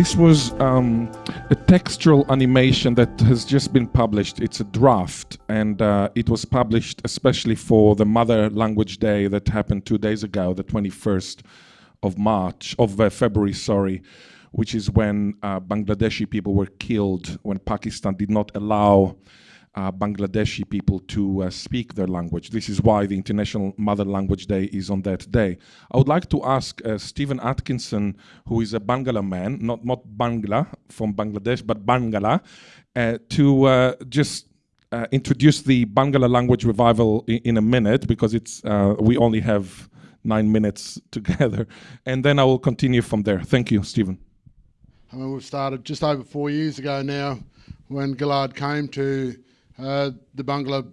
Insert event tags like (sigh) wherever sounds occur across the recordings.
This was um, a textual animation that has just been published. It's a draft, and uh, it was published especially for the Mother Language Day that happened two days ago, the 21st of March, of uh, February, sorry, which is when uh, Bangladeshi people were killed, when Pakistan did not allow uh, Bangladeshi people to uh, speak their language. This is why the International Mother Language Day is on that day. I would like to ask uh, Stephen Atkinson, who is a Barngarla man, not, not Bangla from Bangladesh, but Barngarla, uh, to uh, just uh, introduce the Barngarla language revival in, in a minute, because it's we only have nine minutes (laughs) together. And then I will continue from there. Thank you, Stephen. I mean, we've started just over four years ago now when Ghil'ad came to uh, the Barngarla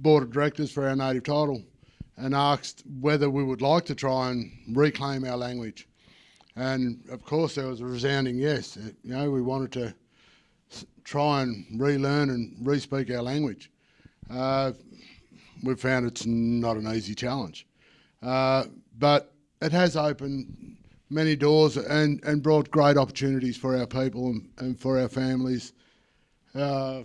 Board of Directors for our native title and asked whether we would like to try and reclaim our language. And of course, there was a resounding yes. Uh, you know, we wanted to try and relearn and re-speak our language. Uh, we've found it's not an easy challenge. Uh, but it has opened many doors and, and brought great opportunities for our people and, and for our families. Uh,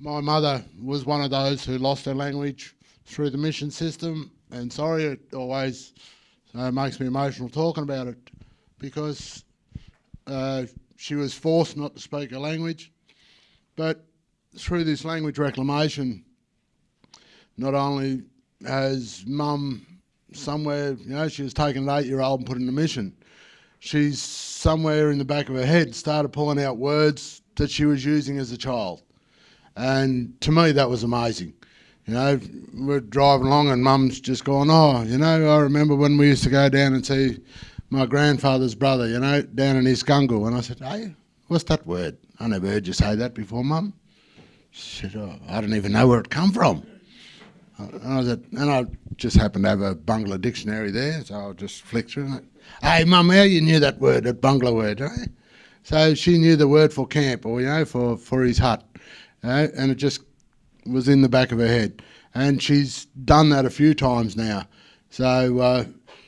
my mother was one of those who lost her language through the mission system, and sorry, it always uh, makes me emotional talking about it because uh, she was forced not to speak a language. But through this language reclamation, not only has mum somewhere, you know, she was taken an eight-year-old and put in a mission. She's somewhere in the back of her head started pulling out words that she was using as a child. And to me, that was amazing. You know, we're driving along and mum's just going, oh, you know, I remember when we used to go down and see my grandfather's brother, you know, down in Iskungu. And I said, hey, what's that word? I never heard you say that before, mum. She said, oh, I don't even know where it come from. And I, said, and I just happened to have a Barngarla dictionary there, so I'll just flick through it. Hey, mum, how you knew that word, that Barngarla word, eh? So she knew the word for camp, or, you know, for, for his hut uh, and it just was in the back of her head. And she's done that a few times now. So, uh,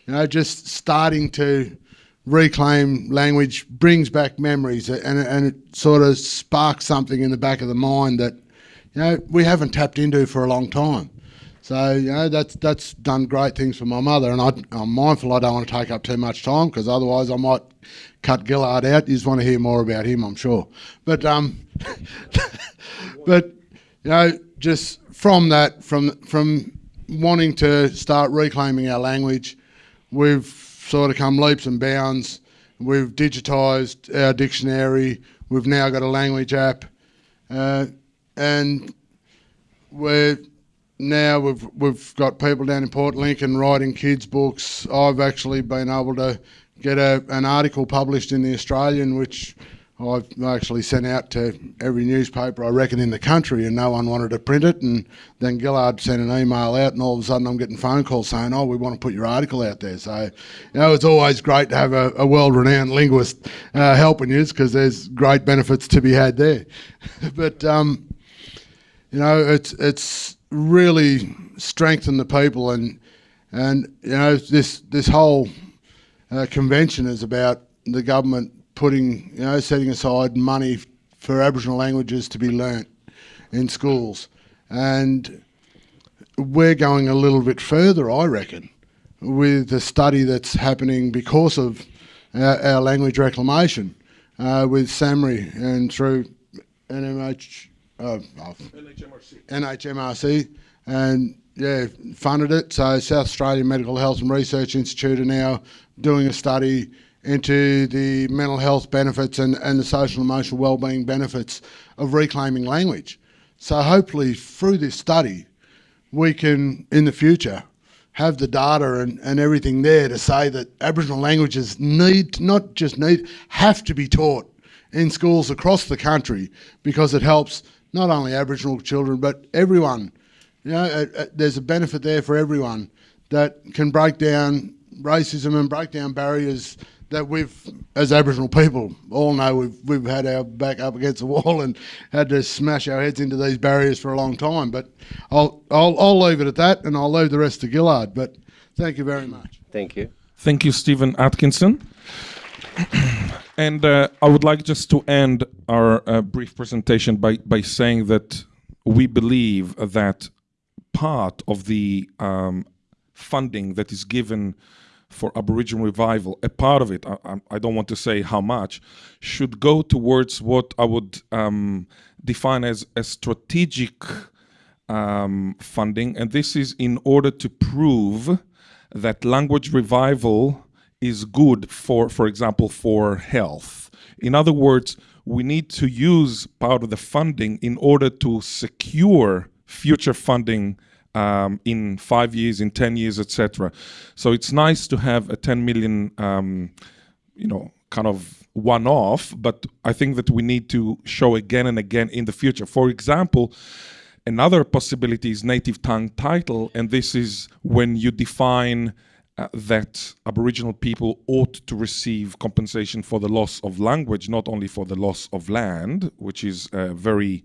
you know, just starting to reclaim language brings back memories and, and it sort of sparks something in the back of the mind that, you know, we haven't tapped into for a long time. So, you know, that's, that's done great things for my mother. And I, am mindful I don't want to take up too much time because otherwise I might cut Ghil'ad out. You just want to hear more about him, I'm sure. But, um, (laughs) but, you know, just from that, from, from wanting to start reclaiming our language, we've sort of come leaps and bounds. We've digitised our dictionary. We've now got a language app. Uh, and we're now we've we've got people down in Port Lincoln writing kids books. I've actually been able to get a, an article published in the Australian, which I've actually sent out to every newspaper I reckon in the country, and no one wanted to print it. And then Ghil'ad sent an email out, and all of a sudden I'm getting phone calls saying, "Oh, we want to put your article out there." So, you know, it's always great to have a, a world-renowned linguist uh, helping you, because there's great benefits to be had there. (laughs) but um, you know, it's it's really strengthen the people and and you know this this whole uh, convention is about the government putting you know setting aside money for Aboriginal languages to be learnt in schools. And we're going a little bit further I reckon with the study that's happening because of our, our language reclamation uh, with SAHMRI and through NMH uh, NHMRC. NHMRC, and yeah, funded it. So South Australian Medical Health and Research Institute are now doing a study into the mental health benefits and, and the social and emotional wellbeing benefits of reclaiming language. So hopefully through this study, we can, in the future, have the data and, and everything there to say that Aboriginal languages need, not just need, have to be taught in schools across the country because it helps not only Aboriginal children, but everyone. You know, uh, uh, there's a benefit there for everyone that can break down racism and break down barriers that we've, as Aboriginal people, all know we've, we've had our back up against the wall and had to smash our heads into these barriers for a long time. But I'll, I'll, I'll leave it at that and I'll leave the rest to Ghil'ad. But thank you very much. Thank you. Thank you, Stephen Atkinson. (clears throat) And uh, I would like just to end our uh, brief presentation by, by saying that we believe that part of the um, funding that is given for Aboriginal revival, a part of it, I, I, don't want to say how much, should go towards what I would um, define as a strategic um, funding. And this is in order to prove that language revival is good for, for example, for health. In other words, we need to use part of the funding in order to secure future funding um, in five years, in 10 years, etc. So it's nice to have a 10 million, um, you know, kind of one-off, but I think that we need to show again and again in the future. For example, another possibility is native tongue title, and this is when you define uh, that Aboriginal people ought to receive compensation for the loss of language, not only for the loss of land, which is very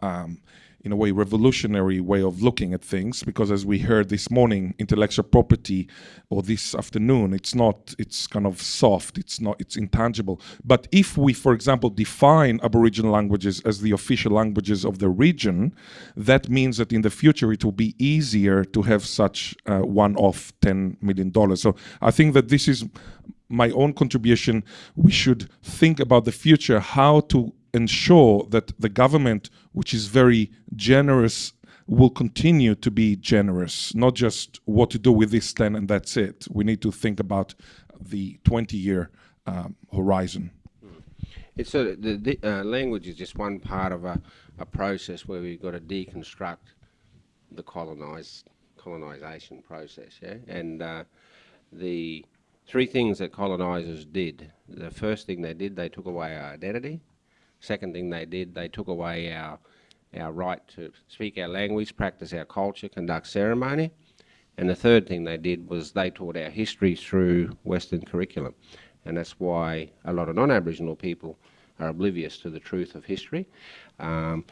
um, in a way revolutionary way of looking at things because as we heard this morning intellectual property or this afternoon it's not it's kind of soft it's not it's intangible. But if we for example define aboriginal languages as the official languages of the region that means that in the future it will be easier to have such uh, one-off 10 million dollars. So i think that this is my own contribution. We should think about the future how to ensure that the government, which is very generous, will continue to be generous, not just what to do with this 10 and that's it. We need to think about the 20 year um, horizon. It's sort of, the, the uh, language is just one part of a, a process where we've got to deconstruct the colonized colonization process, yeah? And uh, the three things that colonizers did. The first thing they did, they took away our identity. Second thing they did, they took away our, our right to speak our language, practice our culture, conduct ceremony. And the third thing they did was they taught our history through Western curriculum. And that's why a lot of non-Aboriginal people are oblivious to the truth of history. Um,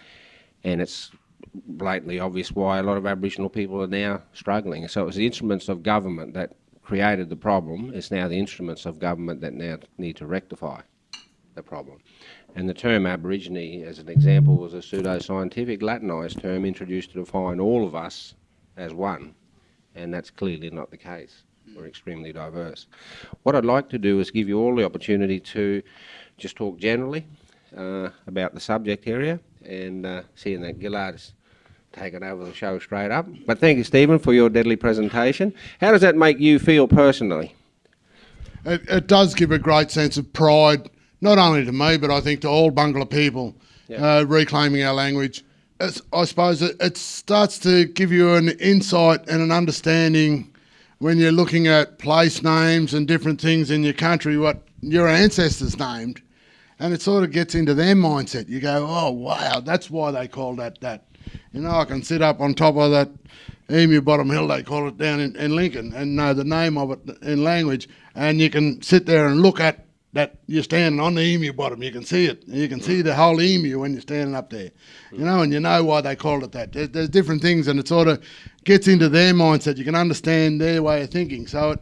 and it's blatantly obvious why a lot of Aboriginal people are now struggling. So it was the instruments of government that created the problem. It's now the instruments of government that now need to rectify the problem. And the term Aborigine, as an example, was a pseudo-scientific Latinised term introduced to define all of us as one, and that's clearly not the case. We're extremely diverse. What I'd like to do is give you all the opportunity to just talk generally uh, about the subject area, and uh, seeing that Ghil'ad has taken over the show straight up. But thank you, Stephen, for your deadly presentation. How does that make you feel personally? It, it does give a great sense of pride not only to me, but I think to all Barngarla people, yeah. uh, reclaiming our language. It's, I suppose it, it starts to give you an insight and an understanding when you're looking at place names and different things in your country, what your ancestors named, and it sort of gets into their mindset. You go, oh wow, that's why they call that that. You know, I can sit up on top of that Emu Bottom Hill, they call it down in, in Lincoln, and know the name of it in language, and you can sit there and look at that you're standing on the emu bottom. You can see it. You can see the whole emu when you're standing up there. You know, and you know why they called it that. There's, there's different things, and it sort of gets into their mindset. You can understand their way of thinking. So it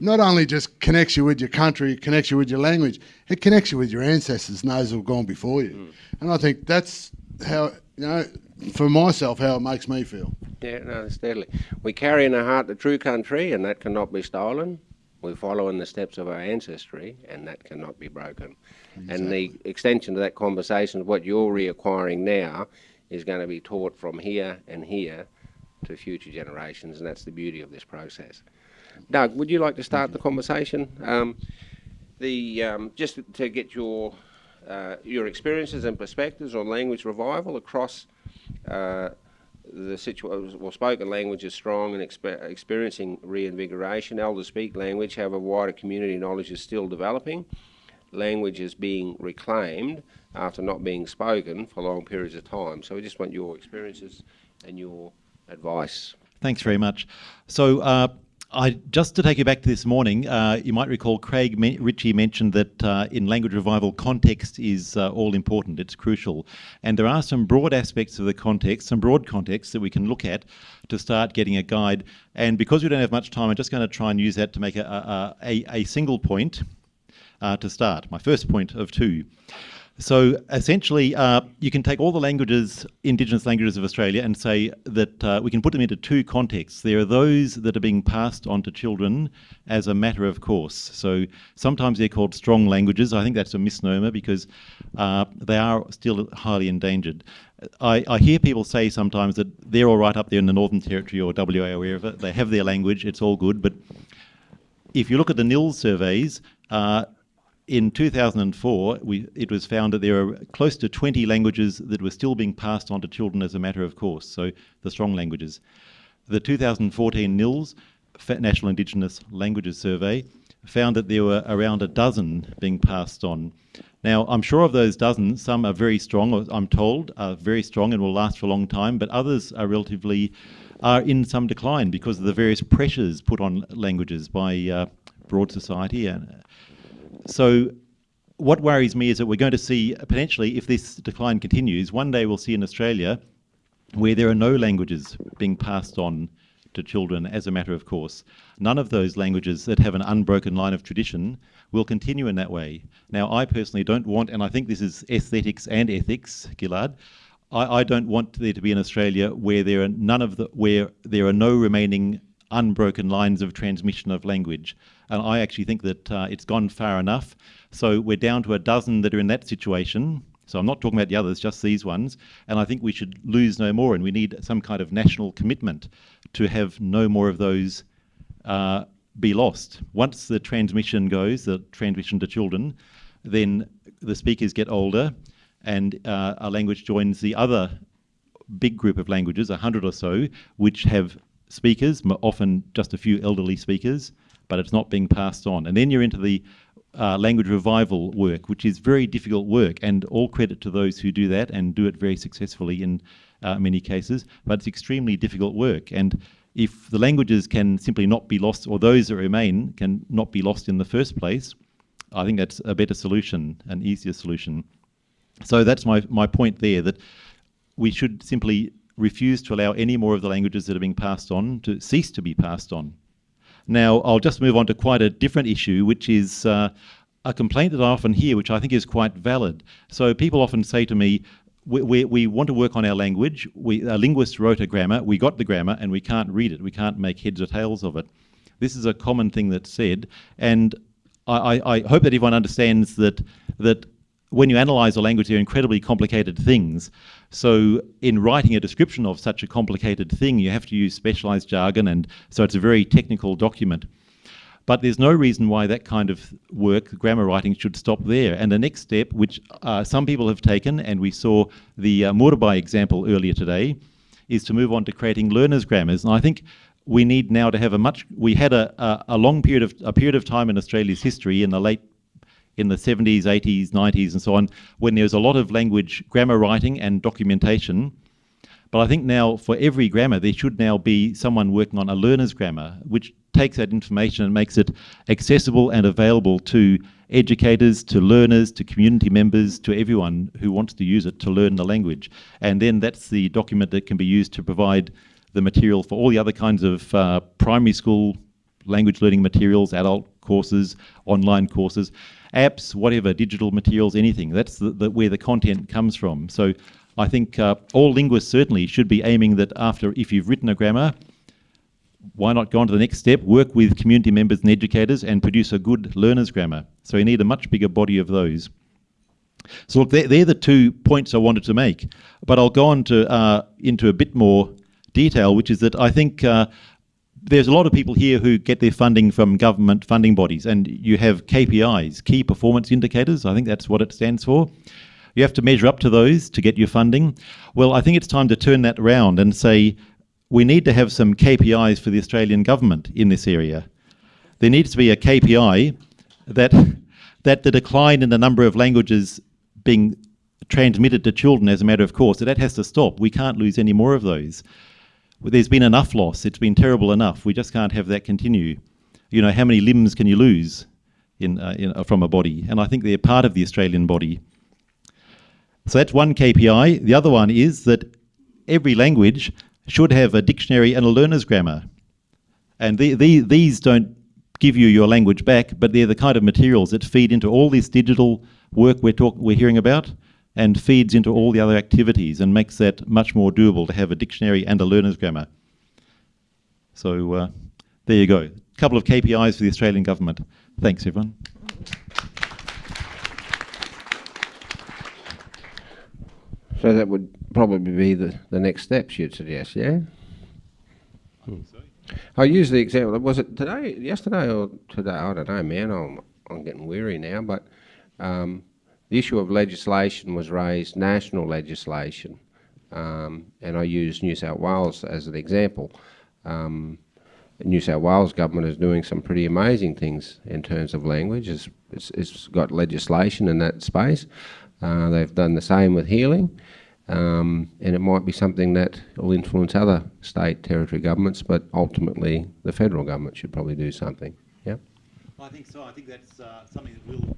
not only just connects you with your country, it connects you with your language, it connects you with your ancestors, those who've gone before you. Mm. And I think that's how, you know, for myself, how it makes me feel. Yeah, no, steadily. We carry in our heart the true country, and that cannot be stolen. We follow in the steps of our ancestry, and that cannot be broken. Exactly. And the extension of that conversation, what you're reacquiring now, is going to be taught from here and here to future generations, and that's the beauty of this process. Doug, would you like to start the conversation? Um, the um, just to get your uh, your experiences and perspectives on language revival across uh, the situation, well, spoken language is strong and exper experiencing reinvigoration. Elders speak language, however, wider community knowledge is still developing. Language is being reclaimed after not being spoken for long periods of time. So we just want your experiences and your advice. Thanks very much. So uh, I, just to take you back to this morning, uh, you might recall Craig me Ritchie mentioned that uh, in language revival, context is uh, all important, it's crucial. And there are some broad aspects of the context, some broad context that we can look at to start getting a guide. And because we don't have much time, I'm just going to try and use that to make a, a, a, a single point. uh, to start. My first point of two. So essentially, uh, you can take all the languages, Indigenous languages of Australia, and say that uh, we can put them into two contexts. There are those that are being passed on to children as a matter of course. So sometimes they're called strong languages. I think that's a misnomer because uh, they are still highly endangered. I, I, hear people say sometimes that they're all right up there in the Northern Territory or WA or wherever. They have their language, it's all good. But if you look at the NILS surveys, uh, in 2004, we, it was found that there are close to 20 languages that were still being passed on to children as a matter of course, so the strong languages. The 2014 NILS, National Indigenous Languages Survey, found that there were around a dozen being passed on. Now, I'm sure of those dozen, some are very strong, I'm told, are very strong and will last for a long time, but others are relatively, are in some decline because of the various pressures put on languages by uh, broad society and so what worries me is that we're going to see, potentially, if this decline continues, one day we'll see in Australia where there are no languages being passed on to children as a matter of course. None of those languages that have an unbroken line of tradition will continue in that way. Now, I personally don't want, and I think this is aesthetics and ethics, Ghil'ad, I, I don't want there to be in Australia where there are none of the, where there are no remaining unbroken lines of transmission of language. And I actually think that uh, it's gone far enough. So we're down to a dozen that are in that situation. So I'm not talking about the others, just these ones. And I think we should lose no more. And we need some kind of national commitment to have no more of those uh, be lost. Once the transmission goes, the transmission to children, then the speakers get older and uh, a language joins the other big group of languages, a hundred or so, which have speakers, often just a few elderly speakers, but it's not being passed on. And then you're into the uh, language revival work, which is very difficult work, and all credit to those who do that and do it very successfully in uh, many cases, but it's extremely difficult work. And if the languages can simply not be lost, or those that remain can not be lost in the first place, I think that's a better solution, an easier solution. So that's my, my point there, that we should simply refuse to allow any more of the languages that are being passed on to cease to be passed on. Now, I'll just move on to quite a different issue, which is uh, a complaint that I often hear, which I think is quite valid. So people often say to me, we, we, we want to work on our language. We, a linguist wrote a grammar, we got the grammar, and we can't read it. We can't make heads or tails of it. This is a common thing that's said, and I, I, I hope that everyone understands that that when you analyze a language, they're incredibly complicated things. So in writing a description of such a complicated thing, you have to use specialized jargon, and so it's a very technical document. But there's no reason why that kind of work, grammar writing, should stop there. And the next step, which uh, some people have taken, and we saw the uh, Murabai example earlier today, is to move on to creating learners' grammars. And I think we need now to have a much, we had a, a, a long period of, a period of time in Australia's history in the late in the 70s, 80s, 90s, and so on, when there was a lot of language grammar writing and documentation. But I think now for every grammar, there should now be someone working on a learner's grammar, which takes that information and makes it accessible and available to educators, to learners, to community members, to everyone who wants to use it to learn the language. And then that's the document that can be used to provide the material for all the other kinds of uh, primary school language learning materials, adult courses, online courses apps, whatever, digital materials, anything. That's the, the, where the content comes from. So I think uh, all linguists certainly should be aiming that after, if you've written a grammar, why not go on to the next step, work with community members and educators and produce a good learner's grammar. So you need a much bigger body of those. So look, they're, they're the two points I wanted to make, but I'll go on to uh, into a bit more detail, which is that I think uh, there's a lot of people here who get their funding from government funding bodies, and you have KPIs, key performance indicators. I think that's what it stands for. You have to measure up to those to get your funding. Well, I think it's time to turn that around and say we need to have some KPIs for the Australian government in this area. There needs to be a KPI that that the decline in the number of languages being transmitted to children as a matter of course, that, that has to stop. We can't lose any more of those there's been enough loss. It's been terrible enough. We just can't have that continue. You know, how many limbs can you lose in, uh, in uh, from a body? And I think they're part of the Australian body. So that's one KPI. The other one is that every language should have a dictionary and a learner's grammar. And the, the, these don't give you your language back, but they're the kind of materials that feed into all this digital work we're talk, we're hearing about and feeds into all the other activities and makes that much more doable to have a dictionary and a learner's grammar. So uh, there you go. A couple of KPIs for the Australian government. Thanks, everyone. So that would probably be the, the next steps you'd suggest, yeah? I use the example. Was it today, yesterday, or today? I don't know, man. I'm I'm getting weary now. But um, the issue of legislation was raised, national legislation, um, and I use New South Wales as an example. Um, New South Wales government is doing some pretty amazing things in terms of language. It's, it's, it's got legislation in that space. Uh, they've done the same with healing. Um, and it might be something that will influence other state territory governments, but ultimately the federal government should probably do something. Yeah. I think so. I think that's uh, something that will.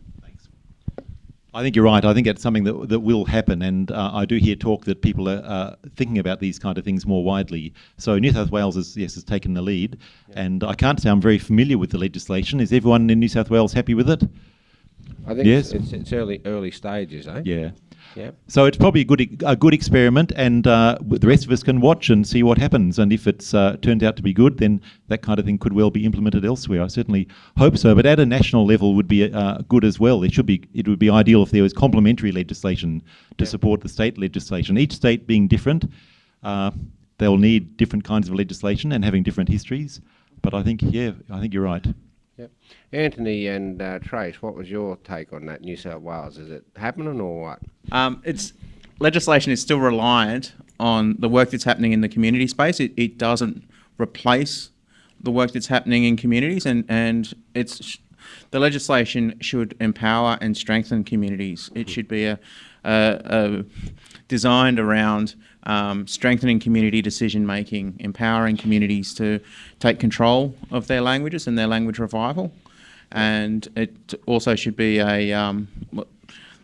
I think you're right. I think it's something that that will happen, and uh, I do hear talk that people are uh, thinking about these kind of things more widely. So New South Wales has yes has taken the lead, yeah. and I can't say I'm very familiar with the legislation. Is everyone in New South Wales happy with it? I think yes. it's, it's early early stages, eh? Yeah. So it's probably a good a good experiment, and uh, the rest of us can watch and see what happens. And if it's uh, turned out to be good, then that kind of thing could well be implemented elsewhere. I certainly hope so. But at a national level, would be uh, good as well. It should be. It would be ideal if there was complementary legislation to support the state legislation. Each state being different, uh, they'll need different kinds of legislation and having different histories. But I think, yeah, I think you're right. Yep. Anthony and uh, Trace, what was your take on that New South Wales? Is it happening or what? Um, it's legislation is still reliant on the work that's happening in the community space. It, it doesn't replace the work that's happening in communities, and and it's the legislation should empower and strengthen communities. It should be a, a, a designed around um, strengthening community decision making, empowering communities to take control of their languages and their language revival. And it also should be a, um,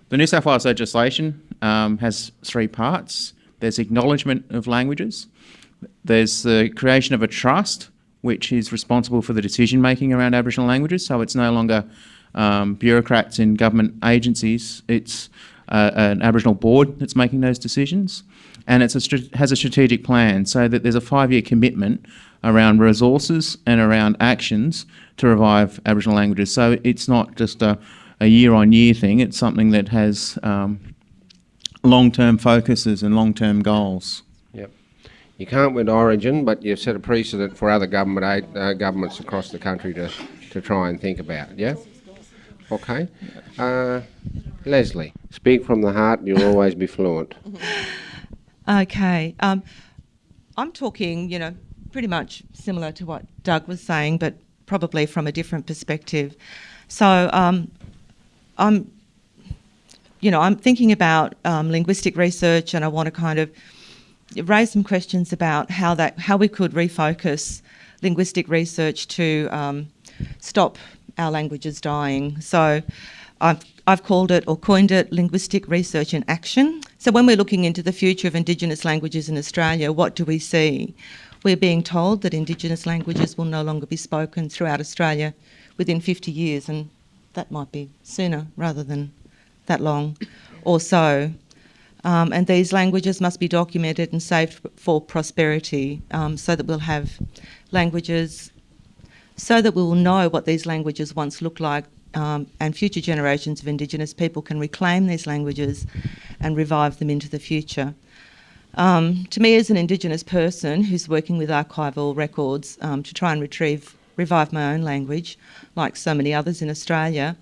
the New South Wales legislation um, has three parts. There's acknowledgement of languages, there's the creation of a trust, which is responsible for the decision making around Aboriginal languages, so it's no longer um, bureaucrats in government agencies, it's uh, an Aboriginal board that's making those decisions and it has a strategic plan so that there's a five-year commitment around resources and around actions to revive Aboriginal languages. So it's not just a, a year-on-year -year thing, it's something that has um, long-term focuses and long-term goals. Yep. You can't win Origin, but you've set a precedent for other government aid, uh, governments across the country to, to try and think about, yeah? Okay. Uh, Leslie, speak from the heart, you'll always be fluent. (laughs) Okay. Um, I'm talking, you know, pretty much similar to what Doug was saying, but probably from a different perspective. So um, I'm, you know, I'm thinking about um, linguistic research, and I want to kind of raise some questions about how that how we could refocus linguistic research to um, stop our languages dying. So I've I've called it or coined it linguistic research in action. So when we're looking into the future of Indigenous languages in Australia, what do we see? We're being told that Indigenous languages will no longer be spoken throughout Australia within 50 years, and that might be sooner rather than that long or so. Um, and these languages must be documented and saved for prosperity um, so that we'll have languages, so that we will know what these languages once looked like um, and future generations of Indigenous people can reclaim these languages and revive them into the future. Um, to me, as an Indigenous person who's working with archival records um, to try and retrieve, revive my own language, like so many others in Australia,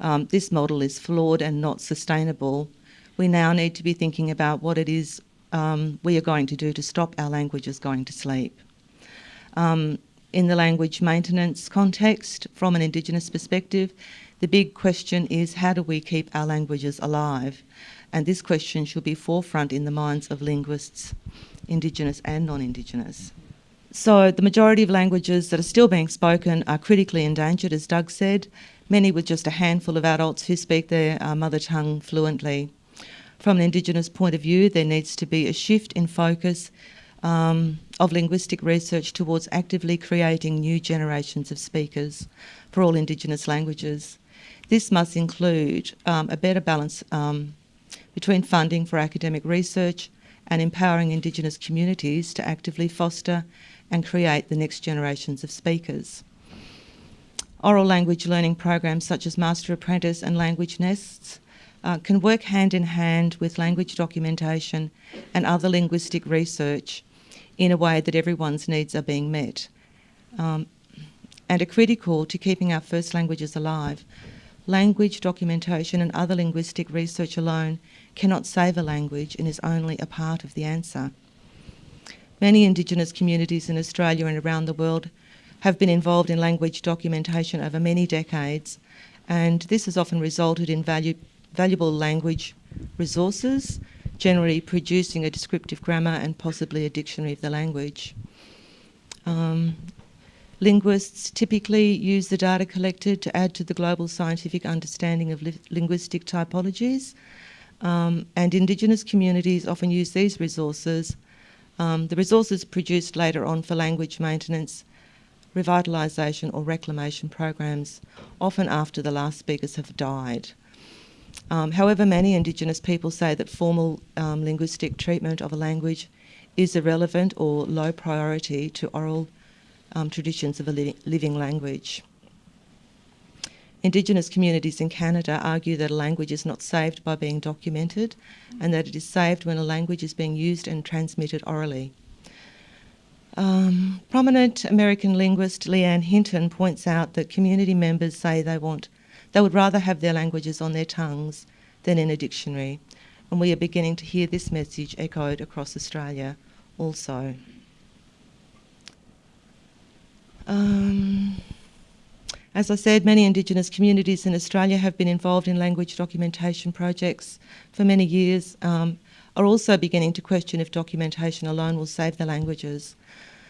um, this model is flawed and not sustainable. We now need to be thinking about what it is um, we are going to do to stop our languages going to sleep. Um, in the language maintenance context, from an Indigenous perspective, the big question is how do we keep our languages alive? And this question should be forefront in the minds of linguists, Indigenous and non-Indigenous. So the majority of languages that are still being spoken are critically endangered, as Doug said, many with just a handful of adults who speak their uh, mother tongue fluently. From an Indigenous point of view, there needs to be a shift in focus um, of linguistic research towards actively creating new generations of speakers for all Indigenous languages. This must include um, a better balance um, between funding for academic research and empowering Indigenous communities to actively foster and create the next generations of speakers. Oral language learning programs such as Master Apprentice and Language Nests uh, can work hand in hand with language documentation and other linguistic research in a way that everyone's needs are being met um, and are critical to keeping our first languages alive. Language documentation and other linguistic research alone cannot save a language and is only a part of the answer. Many Indigenous communities in Australia and around the world have been involved in language documentation over many decades, and this has often resulted in value, valuable language resources, generally producing a descriptive grammar and possibly a dictionary of the language. Um, linguists typically use the data collected to add to the global scientific understanding of li linguistic typologies, um, and Indigenous communities often use these resources, um, the resources produced later on for language maintenance, revitalisation or reclamation programs, often after the last speakers have died. Um, however, many Indigenous people say that formal um, linguistic treatment of a language is irrelevant or low priority to oral um, traditions of a li living language. Indigenous communities in Canada argue that a language is not saved by being documented and that it is saved when a language is being used and transmitted orally. Um, prominent American linguist Leanne Hinton points out that community members say they want they would rather have their languages on their tongues than in a dictionary, and we are beginning to hear this message echoed across Australia also. Um, as I said, many Indigenous communities in Australia have been involved in language documentation projects for many years, um, are also beginning to question if documentation alone will save the languages.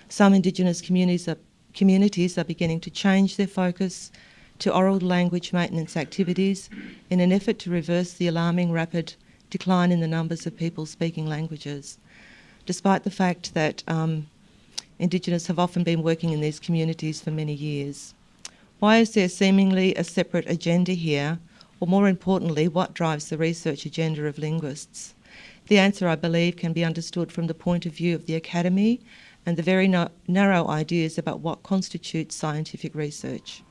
Some Indigenous communities are, communities are beginning to change their focus to oral language maintenance activities in an effort to reverse the alarming rapid decline in the numbers of people speaking languages, despite the fact that um, Indigenous have often been working in these communities for many years. Why is there seemingly a separate agenda here, or more importantly, what drives the research agenda of linguists? The answer, I believe, can be understood from the point of view of the academy and the very no narrow ideas about what constitutes scientific research.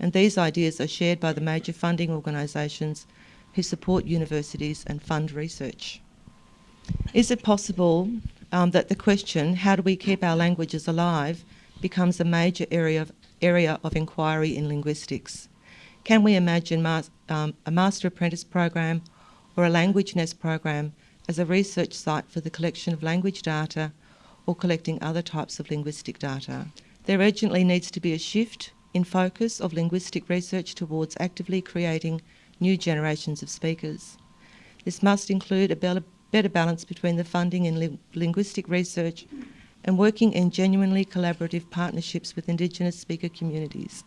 And these ideas are shared by the major funding organisations who support universities and fund research. Is it possible um, that the question, how do we keep our languages alive, becomes a major area of area of inquiry in linguistics. Can we imagine um, a Master Apprentice program or a Language Nest program as a research site for the collection of language data or collecting other types of linguistic data? There urgently needs to be a shift in focus of linguistic research towards actively creating new generations of speakers. This must include a better balance between the funding in li linguistic research and working in genuinely collaborative partnerships with Indigenous speaker communities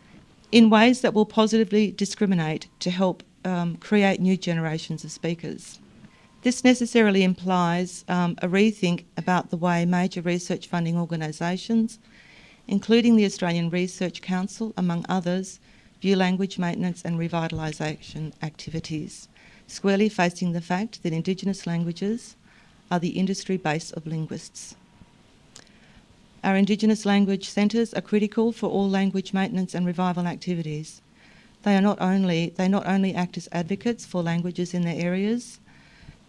in ways that will positively discriminate to help um, create new generations of speakers. This necessarily implies um, a rethink about the way major research funding organisations, including the Australian Research Council, among others, view language maintenance and revitalisation activities, squarely facing the fact that Indigenous languages are the industry base of linguists. Our Indigenous language centres are critical for all language maintenance and revival activities. They, are not only, they not only act as advocates for languages in their areas,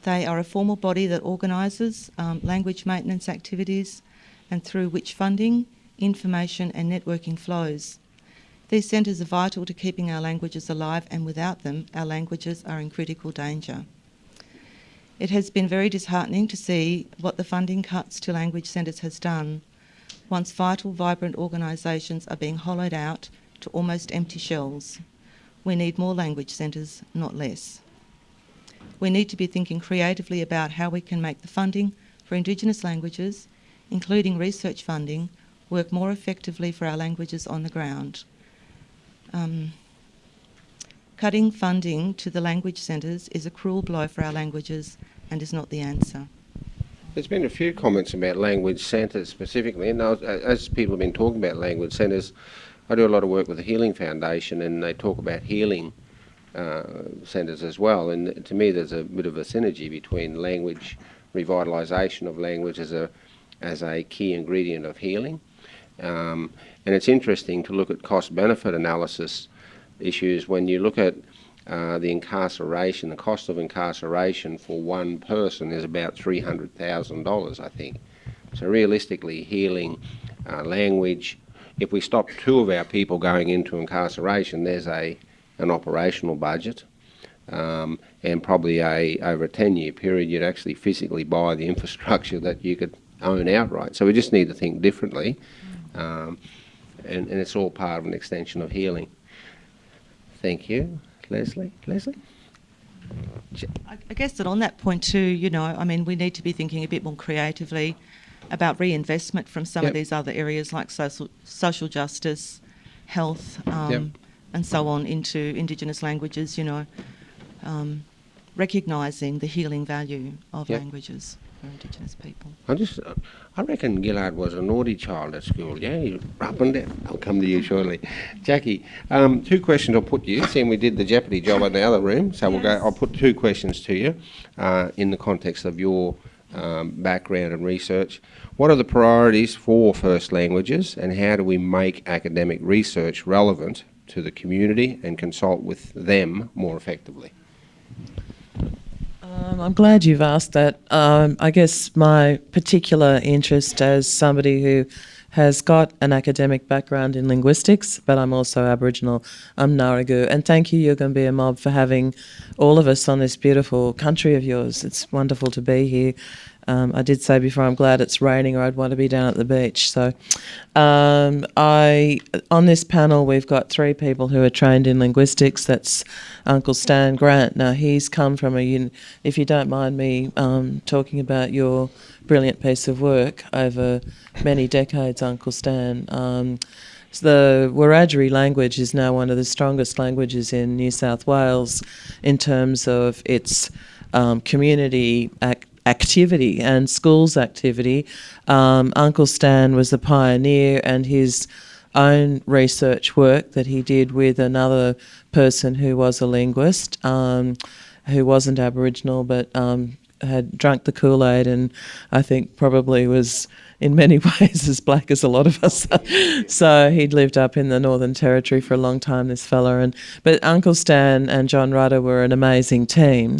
they are a formal body that organises um, language maintenance activities and through which funding, information and networking flows. These centres are vital to keeping our languages alive and without them our languages are in critical danger. It has been very disheartening to see what the funding cuts to language centres has done once vital, vibrant organisations are being hollowed out to almost empty shells. We need more language centres, not less. We need to be thinking creatively about how we can make the funding for Indigenous languages, including research funding, work more effectively for our languages on the ground. Um, cutting funding to the language centres is a cruel blow for our languages and is not the answer. There's been a few comments about language centres specifically, and as people have been talking about language centres, I do a lot of work with the Healing Foundation, and they talk about healing uh, centres as well. And to me, there's a bit of a synergy between language revitalisation of language as a as a key ingredient of healing. Um, and it's interesting to look at cost-benefit analysis issues when you look at uh, the incarceration, the cost of incarceration for one person is about $300,000, I think. So realistically, healing uh, language, if we stop two of our people going into incarceration, there's a an operational budget. Um, and probably a over a 10 year period, you'd actually physically buy the (laughs) infrastructure that you could own outright. So we just need to think differently, um, and, and it's all part of an extension of healing. Thank you. Leslie? Leslie? I guess that on that point too, you know, I mean, we need to be thinking a bit more creatively about reinvestment from some Yep. of these other areas like social social justice, health, um, Yep. and so on into Indigenous languages. You know, um, recognising the healing value of Yep. languages for Indigenous people. I just, I reckon Ghil'ad was a naughty child at school. Yeah, he up and down. I'll come to you shortly, Jackie. Um, two questions I'll put to you. Seeing we did the Jeopardy job in the other room, so we'll go. I'll put two questions to you, uh, in the context of your um, background and research. What are the priorities for first languages, and how do we make academic research relevant to the community and consult with them more effectively? Um, I'm glad you've asked that. Um, I guess my particular interest as somebody who has got an academic background in linguistics, but I'm also Aboriginal. I'm Ngarigu. And thank you, Yugambeh Mob, for having all of us on this beautiful country of yours. It's wonderful to be here. Um, I did say before I'm glad it's raining, or I'd want to be down at the beach. So, um, I on this panel we've got three people who are trained in linguistics. That's Uncle Stan Grant. Now he's come from a. If you don't mind me um, talking about your brilliant piece of work over many decades, Uncle Stan. Um, the Wiradjuri language is now one of the strongest languages in New South Wales in terms of its um, community ac- activity and schools activity. Um, Uncle Stan was a pioneer, and his own research work that he did with another person who was a linguist, um, who wasn't Aboriginal but um, had drunk the Kool Aid and I think probably was in many (laughs) ways as black as a lot of us. so he'd lived up in the Northern Territory for a long time, this fella. And but Uncle Stan and John Rudder were an amazing team,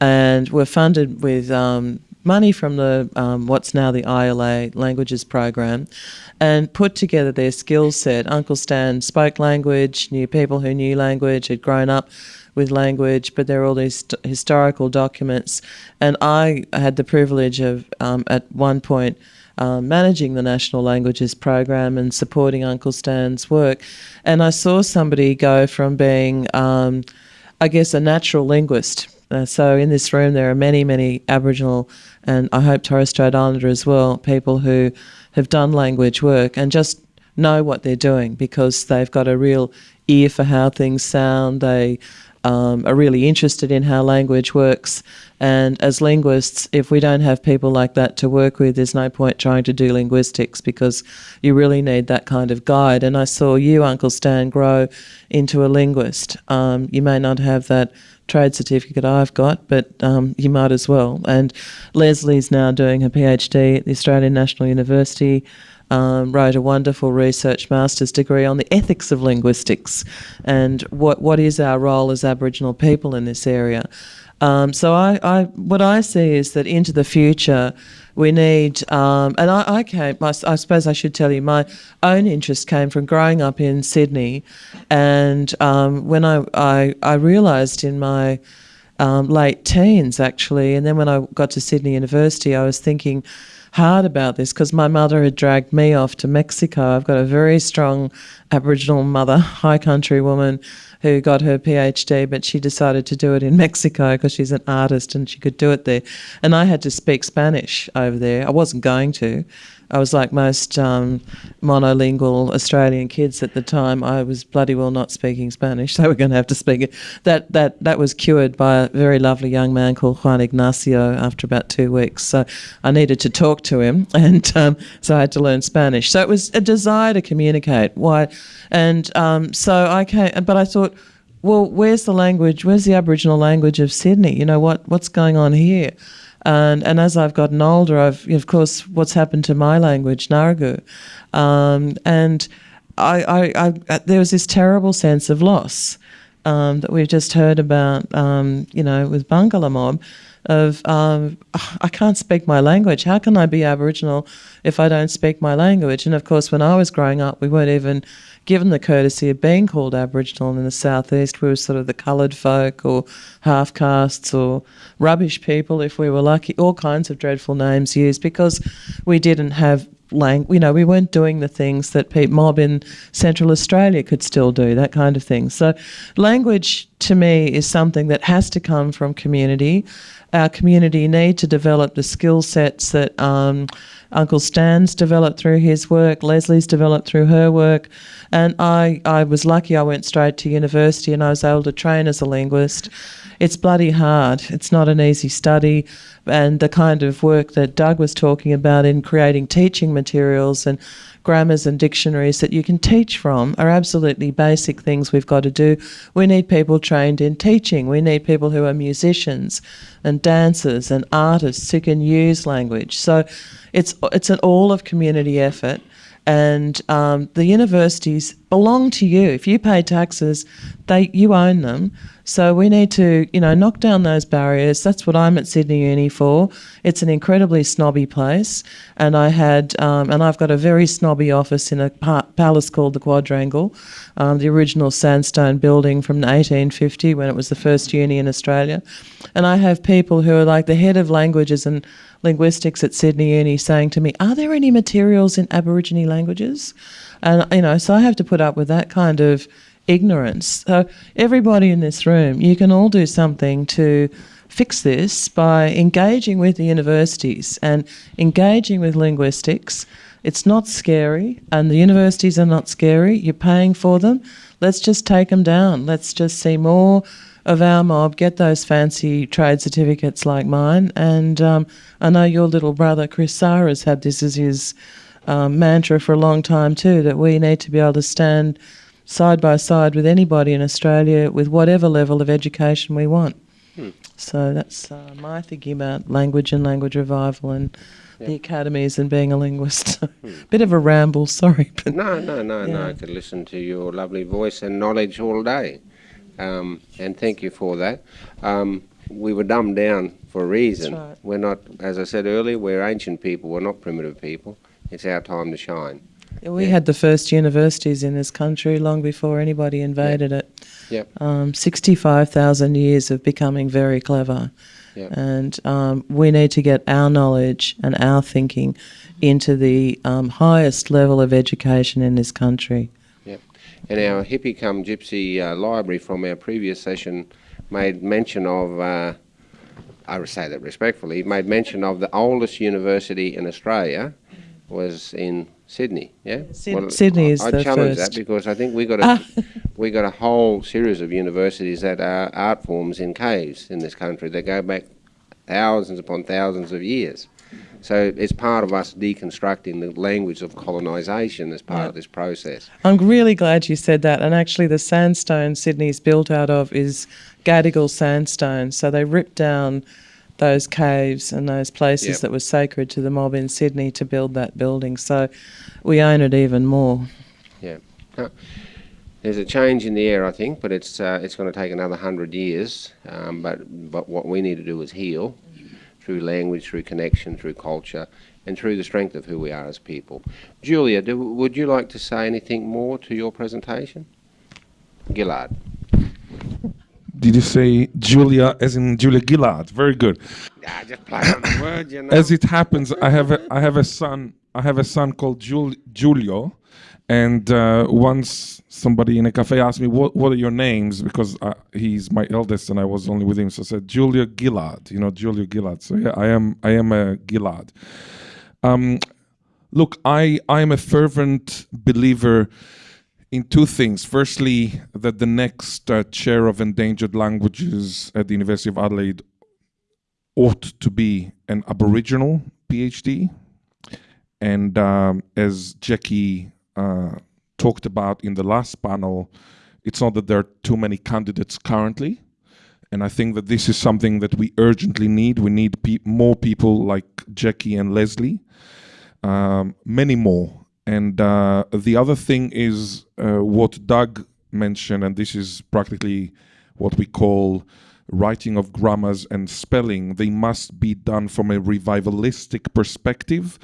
and were funded with. Um, Money from the um, what's now the ILA languages program, and put together their skill set. Uncle Stan spoke language, knew people who knew language, had grown up with language, but there are all these historical documents. And I had the privilege of, um, at one point, um, managing the National Languages Program and supporting Uncle Stan's work. And I saw somebody go from being, um, I guess, a natural linguist. Uh, so in this room, there are many, many Aboriginal and I hope Torres Strait Islander as well, people who have done language work and just know what they're doing because they've got a real ear for how things sound. They um, are really interested in how language works. And as linguists, if we don't have people like that to work with, there's no point trying to do linguistics because you really need that kind of guide. And I saw you, Uncle Stan, grow into a linguist. Um, you may not have that trade certificate I've got, but um, you might as well. And Leslie's now doing her PhD at the Australian National University. Um, wrote a wonderful research master's degree on the ethics of linguistics and what what is our role as Aboriginal people in this area. Um, so I, I, what I see is that into the future, we need, um, and I, I came, I, I suppose I should tell you, my own interest came from growing up in Sydney, and um, when I, I, I realised in my um, late teens actually, and then when I got to Sydney University, I was thinking, hard about this because my mother had dragged me off to Mexico. I've got a very strong Aboriginal mother, (laughs) high country woman who got her PhD, but she decided to do it in (laughs) Mexico because she's an artist and she could do it there. And I had to speak Spanish over there. I wasn't going to. I was like most um, monolingual Australian kids at the time. I was bloody well not speaking Spanish. (laughs) They were going to have to speak it. That that that was cured by a very lovely young man called Juan Ignacio after about two weeks. So I needed to talk to him, (laughs) and um, so I had to learn Spanish. So it was a desire to communicate. Why? And um, so I came, but I thought. Well, where's the language? Where's the Aboriginal language of Sydney? You know what? What's going on here? And, and as I've gotten older, I've, of course, what's happened to my language, Ngarigu. Um, and I, I, I, uh, there was this terrible sense of loss um, that we've just heard about, um, you know, with Barngarla mob of um, I can't speak my language. How can I be Aboriginal if I don't speak my language? And of course, when I was growing up, we weren't even given the courtesy of being called Aboriginal in the southeast. We were sort of the coloured folk or half castes or rubbish people if we were lucky. All kinds of dreadful names used because we didn't have lang- you know, we weren't doing the things that Pete Mob in Central Australia could still do, that kind of thing. So, language to me is something that has to come from community. Our community need to develop the skill sets that um, Uncle Stan's developed through his work, Leslie's developed through her work, and I, I was lucky I went straight to university and I was able to train as a linguist. It's bloody hard. It's not an easy study. And the kind of work that Doug was talking about in creating teaching materials and grammars and dictionaries that you can teach from are absolutely basic things we've got to do. We need people trained in teaching. We need people who are musicians and dancers and artists who can use language. So it's it's an all of community effort and um, the universities belong to you. If you pay taxes, they you own them. So we need to, you know, knock down those barriers. That's what I'm at Sydney Uni for. It's an incredibly snobby place, and I had, um, and I've got a very snobby office in a pa- palace called the Quadrangle, um, the original sandstone building from 1850 when it was the first uni in Australia, and I have people who are like the head of languages and linguistics at Sydney Uni saying to me, "Are there any materials in Aborigine languages?" And you know, so I have to put up with that kind of ignorance. So everybody in this room, you can all do something to fix this by engaging with the universities and engaging with linguistics. It's not scary, and the universities are not scary. You're paying for them. Let's just take them down. Let's just see more of our mob get those fancy trade certificates like mine. And um, I know your little brother Chris Sarra's had this as his um, mantra for a long time too. That we need to be able to stand side by side with anybody in Australia with whatever level of education we want. Hmm. So that's uh, my thinking about language and language revival and the academies and being a linguist. (laughs) Bit of a ramble, sorry. But No, no, no, no. I could listen to your lovely voice and knowledge all day. Um, and thank you for that. Um, we were dumbed down for a reason. right. We're not, as I said earlier, we're ancient people. We're not primitive people. It's our time to shine. we Yeah. had the first universities in this country long before anybody invaded it. Yep. Um, 65,000 years of becoming very clever. Yep. And um, we need to get our knowledge and our thinking into the um, highest level of education in this country. And our hippie come gypsy uh, library from our previous session made mention of, uh, I say that respectfully, made mention of the oldest university in Australia was in Sydney. Yeah, Syd- Sydney I- is I the challenge first. that because I think we got a Ah. (laughs) we got a whole series of universities that are art forms in caves in this country that go back thousands upon thousands of years. So it's part of us deconstructing the language of colonisation as part Yeah. of this process. I'm really glad you said that. And actually, the sandstone Sydney's built out of is Gadigal sandstone. So they ripped down those caves and those places Yep. that were sacred to the mob in Sydney to build that building. So we own it even more. Yeah. There's a change in the air, I think, but it's uh, it's going to take another hundred years. Um, but but what we need to do is heal through language, through connection, through culture, and through the strength of who we are as people. Julia, do, would you like to say anything more to your presentation? Gillard. Did you say Julia, as in Julia Gillard? Very good. Yeah, just play on the word, you (coughs) know. As it happens, I have a, I have a son. I have a son called Jul- Julio, and uh, once somebody in a cafe asked me what what are your names because uh, he's my eldest and I was only with him, so I said Julio Gillard. You know, Julio Gillard. So yeah, I am I am a Gillard. Um, look, I I am a fervent believer in two things. Firstly, that the next uh, chair of endangered languages at the University of Adelaide ought to be an Aboriginal PhD. And um, as Jackie talked about in the last panel, it's not that there are too many candidates currently. And I think that this is something that we urgently need. We need pe more people like Jackie and Leslie, um, many more. And uh, the other thing is uh, what Doug mentioned, and this is practically what we call writing of grammars and spelling. They must be done from a revivalistic perspective,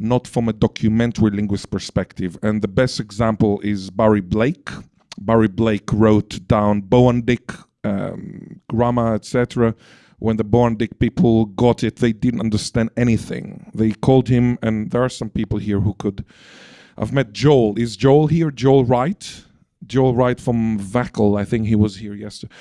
not from a documentary linguist perspective. And the best example is Barry Blake. Barry Blake wrote down Boandic um, grammar, etc when the Boandic people got it, they didn't understand anything. They called him, and there are some people here who could. I've met Joel. Is Joel here? Joel Wright? Joel Wright from VACL. I think he was here yesterday.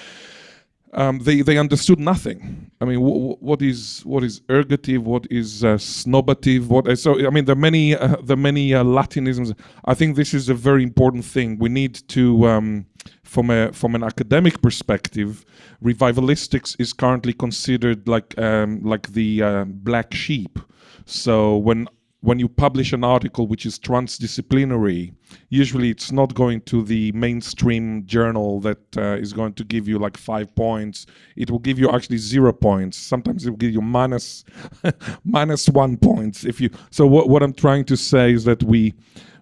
Um, they they understood nothing. I mean, what is what is ergative? What is uh, snobative? What uh, so? I mean, the many uh, the many uh, Latinisms. I think this is a very important thing. We need to, um, from a from an academic perspective, revivalistics is currently considered like um, like the uh, black sheep. So when when you publish an article which is transdisciplinary, usually it's not going to the mainstream journal that uh, is going to give you like five points. It will give you actually zero points. Sometimes it will give you minus, (laughs) minus one points. If you so, what what I'm trying to say is that we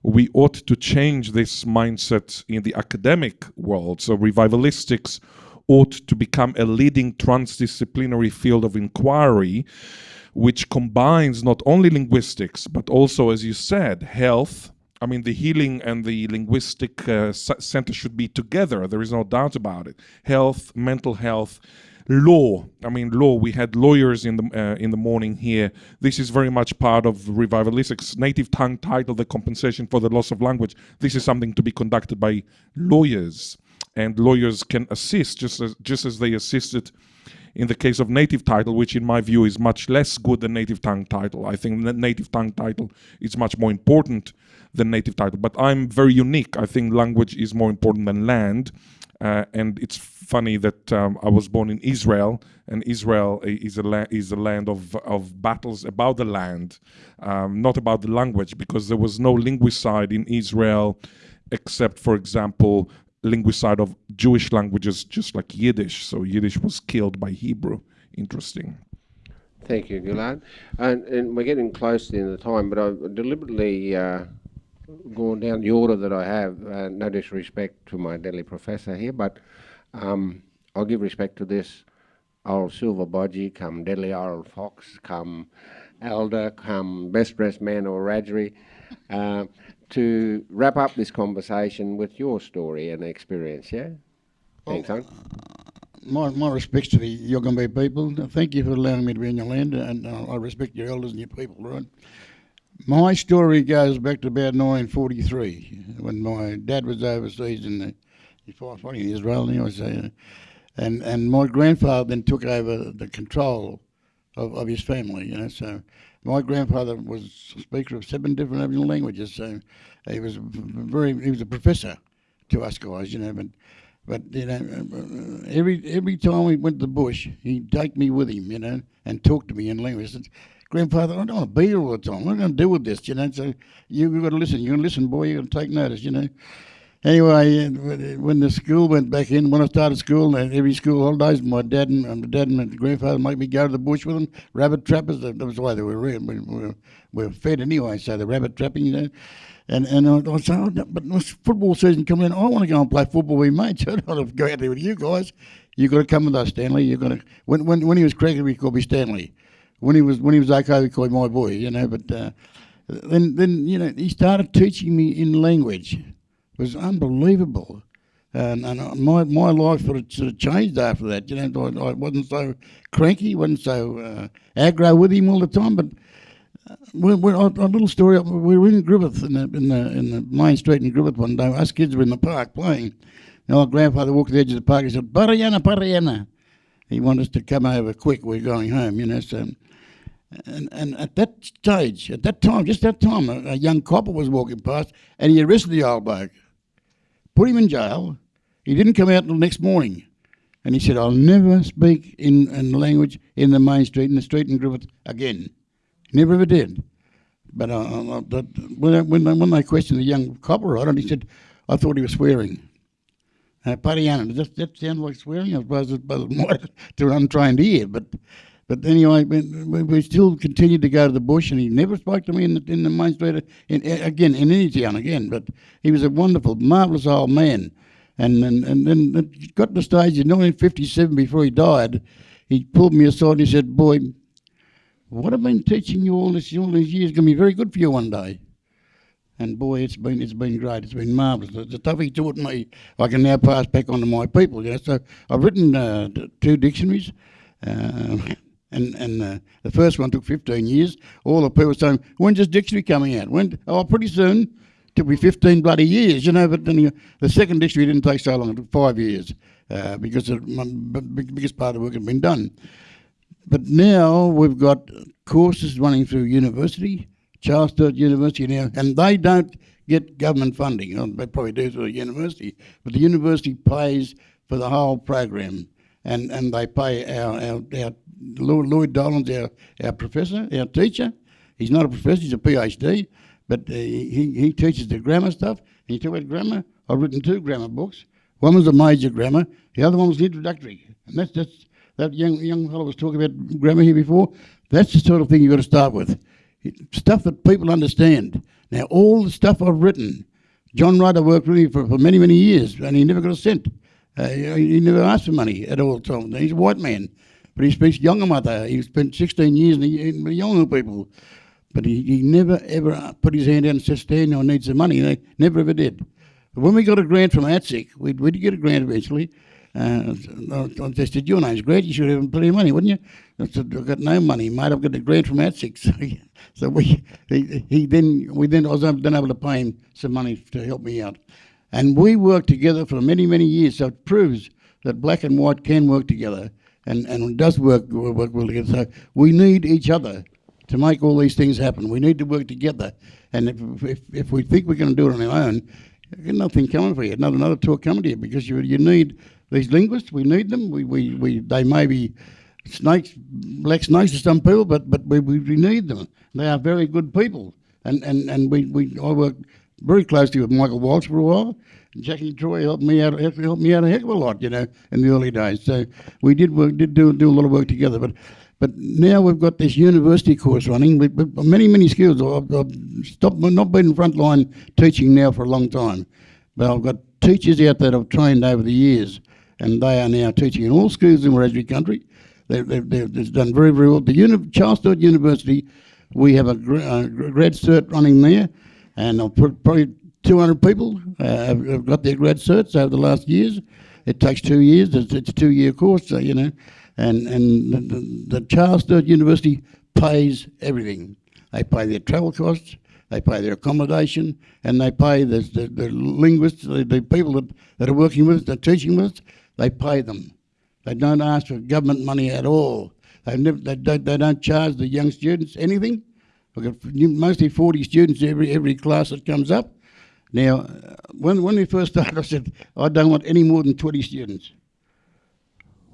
we ought to change this mindset in the academic world. So revivalistics ought to become a leading transdisciplinary field of inquiry which combines not only linguistics, but also, as you said, health. I mean, the healing and the linguistic uh, center should be together. There is no doubt about it. Health, mental health, law. I mean, law. We had lawyers in the uh, in the morning here. This is very much part of revivalistics. Native tongue title, the compensation for the loss of language. This is something to be conducted by lawyers, and lawyers can assist just as just as they assisted in the case of native title, which in my view is much less good than native tongue title. I think the native tongue title is much more important than native title. But I'm very unique. I think language is more important than land. Uh, and it's funny that um, I was born in Israel, and Israel is a is a land of of battles about the land, um, not about the language, because there was no linguicide in Israel, except, for example, linguicide of Jewish languages, just like Yiddish. So Yiddish was killed by Hebrew. Interesting. Thank you, Ghil'ad. And, and we're getting close to the end of the time, but I've deliberately uh, gone down the order that I have. Uh, no disrespect to my deadly professor here, but um, I'll give respect to this old silver bodgy, come deadly old fox, come elder, come best dressed man or Wiradjuri. Uh, to wrap up this conversation with your story and experience, yeah? Well, Thanks, son. My, my respects to the Yugambeh people. Thank you for allowing me to be on your land, and uh, I respect your elders and your people, right? My story goes back to about 1943 when my dad was overseas in the fighting in Israel, anyway, so, uh, and and my grandfather then took over the control of, of his family, you know. So my grandfather was a speaker of seven different Aboriginal languages, so he was very he was a professor to us guys, you know. But but you know, every every time we went to the bush, he'd take me with him, you know, and talk to me in language. Said, Grandfather, I don't want to be here all the time. What am I going to do with this, you know? So you've got to listen. You're going to listen, boy. You're going to take notice, you know. Anyway, when the school went back in, when I started school, and every school holidays, my dad and my dad and my grandfather make me go to the bush with them. Rabbit trappers, that was the way they were. We were, we were fed anyway, so the rabbit trapping, you know. And and I, I said, oh, but football season coming in, I want to go and play football with mates. (laughs) I don't want to go out there with you guys. You got to come with us, Stanley. You got to. When when when he was cricketing, we called me Stanley. When he was when he was okay, we called him my boy. You know, but uh, then then you know he started teaching me in language was unbelievable. And, and uh, my, my life sort of, sort of changed after that. You know, I, I wasn't so cranky, wasn't so uh, aggro with him all the time. But uh, we're, we're, a little story. We were in Griffith in the, in the in the main street in Griffith one day. Us kids were in the park playing. And our grandfather walked to the edge of the park. He said, "Pariana, Pariana." He wanted us to come over quick. We're going home, you know. So, and, and at that stage, at that time, just that time, a, a young copper was walking past, and he arrested the old bloke, put him in jail. He didn't come out until next morning. And he said, I'll never speak in, in language in the main street, in the street in Griffith again. Never ever did. But uh, uh when, when, when they questioned the young it, he said, I thought he was swearing. Uh, Pariana, does that, that sound like swearing? I suppose it might (laughs) to an untrained ear, but but anyway, we, we still continued to go to the bush, and he never spoke to me in the, in the main street, in, again, in any town again. But he was a wonderful, marvellous old man. And, and, and then it got to the stage in 1957, before he died, he pulled me aside and he said, Boy, what I've been teaching you all, this, all these years is going to be very good for you one day. And boy, it's been it's been great. It's been marvellous. The, the stuff he taught me, I can now pass back on to my people. You know? So I've written uh, two dictionaries. Uh, and and uh, the first one took 15 years. All the people saying, when's this dictionary coming out? When? Oh, pretty soon. Took me 15 bloody years, you know. But then the second dictionary didn't take so long. It took five years uh, because the biggest part of the work had been done. But now we've got courses running through university, Charles Sturt University now, and they don't get government funding. They probably do through the university, but the university pays for the whole program, and, and they pay our, our, our Lloyd Dolan's our, our professor, our teacher. He's not a professor, he's a PhD, but uh, he, he teaches the grammar stuff. And you talk about grammar, I've written two grammar books. One was a major grammar, the other one was introductory. And that's, that's that young, young fellow was talking about grammar here before. That's the sort of thing you've got to start with. Stuff that people understand. Now, all the stuff I've written, John Rudder worked with me for, for many, many years, and he never got a cent. Uh, he never asked for money at all. times. He's a white man. But he speaks Yolngu Matha. He spent 16 years in the, in the Yolngu people. But he, he never ever put his hand out and said, Stan, I need some money. They never ever did. But when we got a grant from ATSIC, we, we did get a grant eventually. Uh, I said, your name's great, you should have plenty of money, wouldn't you? I said, I've got no money, mate, I've got a grant from ATSIC. (laughs) So, so we, he, he then, we then, I was then able to pay him some money to help me out. And we worked together for many, many years, so it proves that black and white can work together and, and does work, work well together. So we need each other to make all these things happen. We need to work together. And if, if, if we think we're going to do it on our own, nothing coming for you, not another talk coming to you, because you, you need these linguists, we need them. We, we, we, they may be snakes, black snakes to some people, but, but we, we need them. They are very good people. And, and, and we, we, I worked very closely with Michael Walsh for a while, Jackie Troy helped me out helped me out a heck of a lot, you know, in the early days. So we did work, did do do a lot of work together. But but now we've got this university course running with, with many many skills. I've, I've stopped not been in frontline teaching now for a long time, but I've got teachers out there that I've trained over the years, and they are now teaching in all schools in Wiradjuri country. They've, they've, they've done very very well. The Uni- Charles Sturt University, we have a, a uh, grad cert running there, and I'll put probably 200 people uh, have, got their grad certs over the last years. It takes two years. It's, it's a two-year course, so, you know, and and the, the Charles Sturt University pays everything. They pay their travel costs, they pay their accommodation, and they pay the, the, the linguists, the, the, people that, that are working with us, that are teaching with us, they pay them. They don't ask for government money at all. Never, they, don't, they don't charge the young students anything. We've got mostly 40 students every, every class that comes up. Now, uh, when, when we first (laughs) started, I said, I don't want any more than 20 students.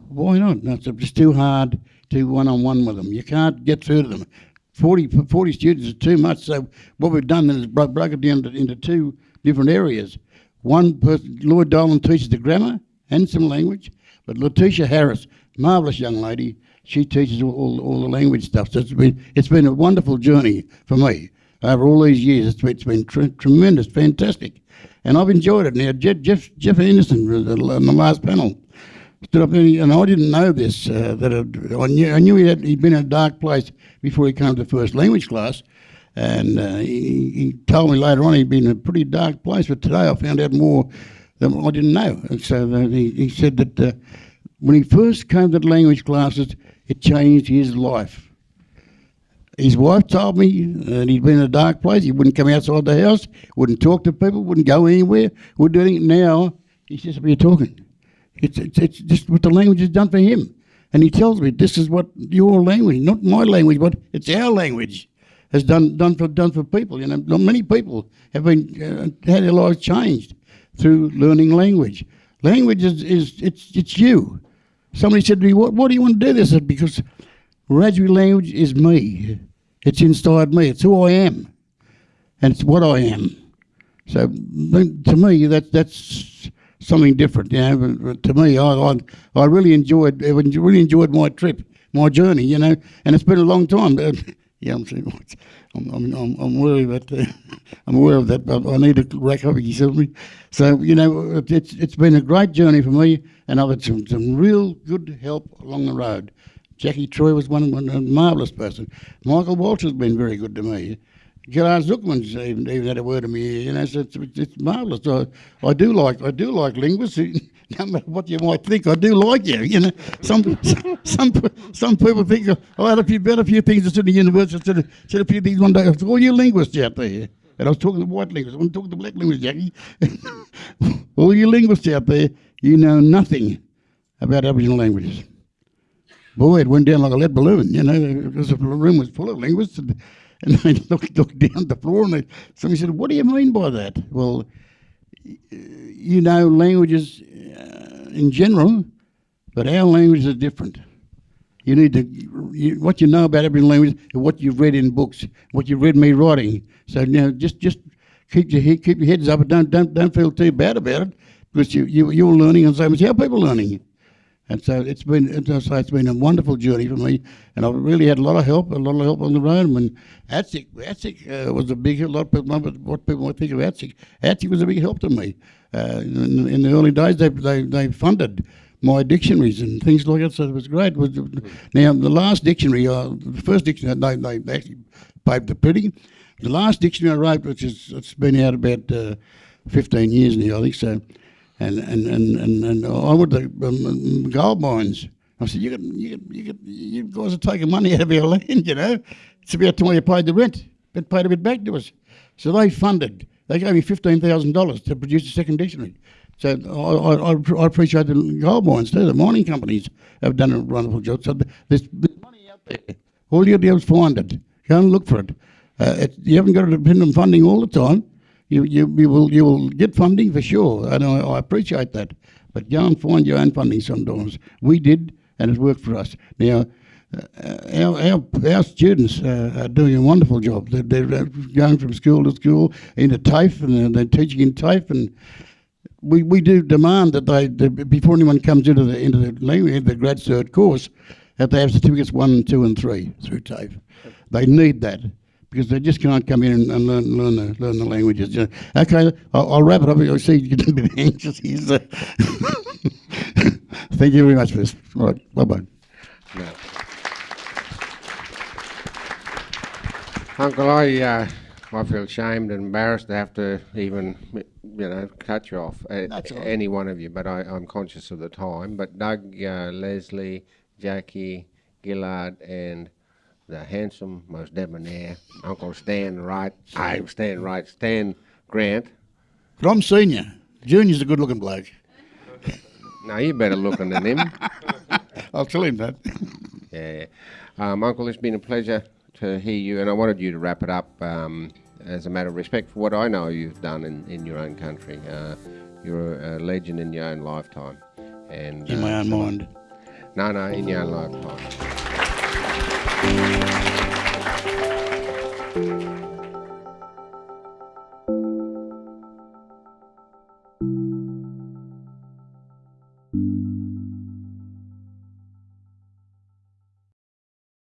Why not? No, it's too hard to one-on-one with them. You can't get through to them. 40, 40 students is too much. So what we've done is broke, broke it down into, into two different areas. One person, Lloyd Dolan teaches the grammar and some language, but Letitia Harris, marvellous young lady, she teaches all, all, the language stuff. So it's been, it's been a wonderful journey for me over all these years. It's been, it's been tr tremendous, fantastic. And I've enjoyed it. Now, Jeff, Jeff, Jeff Anderson on the last panel. Stood up there, and I didn't know this. Uh, that it, I knew, I knew he had, he'd been in a dark place before he came to the first language class. And uh, he, he, told me later on he'd been in a pretty dark place. But today I found out more than I didn't know. And so uh, he, he said that uh, when he first came to the language classes, it changed his life. His wife told me that he'd been in a dark place. He wouldn't come outside the house, wouldn't talk to people, wouldn't go anywhere, wouldn't do anything. Now, he's just up here talking. It's, it's, it's just what the language has done for him. And he tells me this is what your language, not my language, but it's our language, has done done for done for people. You know, many people have been uh, had their lives changed through learning language. Language is, is it's it's you. Somebody said to me, "What what do you want to do this?" Said, "Because Wiradjuri language is me. It's inside me. It's who I am, and it's what I am." So to me, that that's something different. You know, to me, I, I I really enjoyed really enjoyed my trip, my journey. You know, and it's been a long time. (laughs) Yeah, I'm I'm I'm I'm, aware (laughs) that uh, I'm aware of that, but I need to rack up you me. So you know, it- it's it's been a great journey for me, and I've had some, some real good help along the road. Jackie Troy was one, one a marvellous person. Michael Walsh has been very good to me. Ghil'ad Zuckermann's even, even had a word to me, you know, so it's, it's, it's marvellous. I, I do like I do like linguists. (laughs) No matter what you might think, I do like you. You know, some (laughs) some some people think oh, I had a few better few things at the university. I said, said a few things one day. I said, all you linguists out there, and I was talking to white linguists. I wasn't talking to black linguists, Jackie. (laughs) all you linguists out there, you know nothing about Aboriginal languages boy, it went down like a lead balloon, you know, because the room was full of linguists. And, and they (laughs) looked, looked down the floor and they, somebody said, What do you mean by that? Well, you know, languages uh, in general, but our languages are different. You need to, you, what you know about every language what you've read in books, what you've read me writing. So, you know, just, just keep your, keep your heads up and don't, don't, don't feel too bad about it because you, you, you're learning and so much how people learning. And so it's been it's, it's been a wonderful journey for me, and I've really had a lot of help, a lot of help on the road. When ATSIC, ATSIC uh, was a big. A lot of people what- people might think of ATSIC. ATSIC was a big help to me. Uh, in, in the early days, they, they they funded my dictionaries and things like that, so it was great. Now the last dictionary, uh, the first dictionary, they, they actually paid the printing. The last dictionary I wrote, which is it's been out about uh, 15 years now, I think so and and and and, and I went to um, gold mines. I said, "You got, you got, you got, you guys are taking money out of our (laughs) land. You know, it's about time you paid the rent, but paid a bit back to us." So they funded. They gave me fifteen thousand dollars to produce a second dictionary. So I, I, I- appreciate the gold mines too. The mining companies have done a wonderful job. So there's, there's money out there. All you do is find it. Go and look for it. Uh, it you haven't got to depend on funding all the time you, you, you will you will get funding for sure, and I, I appreciate that. But go and find your own funding sometimes. We did, and it worked for us. Now, uh, our, our, our students uh, are doing a wonderful job. They're, they're going from school to school into TAFE, and they're, teaching in TAFE, and we, we do demand that they, before anyone comes into the into the language, the grad cert course, that they have certificates one, two, and three through TAFE. They need that because they just can't come in and, and learn learn the learn the languages. you know. Okay, I'll, I'll wrap it up. I see you getting a bit anxious. So. (laughs) Thank you very much for this. All right, bye bye. No. Uncle, I, uh, I feel ashamed and embarrassed to have to even, you know, cut you off, uh, any one of you, but I, I'm conscious of the time. But Doug, uh, Leslie, Jackie, Ghil'ad, and the handsome, most debonair Uncle Stan Wright, I'm Stan Wright, Stan Grant. But I'm senior. Junior's a good looking bloke. Now you're better looking than him. (laughs) I'll tell him that. (laughs) Yeah. Um, Uncle, it's been a pleasure to hear you, and I wanted you to wrap it up um, as a matter of respect for what I know you've done in, in your own country. Uh, you're a legend in your own lifetime. And In my uh, own so- mind. No, no, in your own lifetime. Thank you.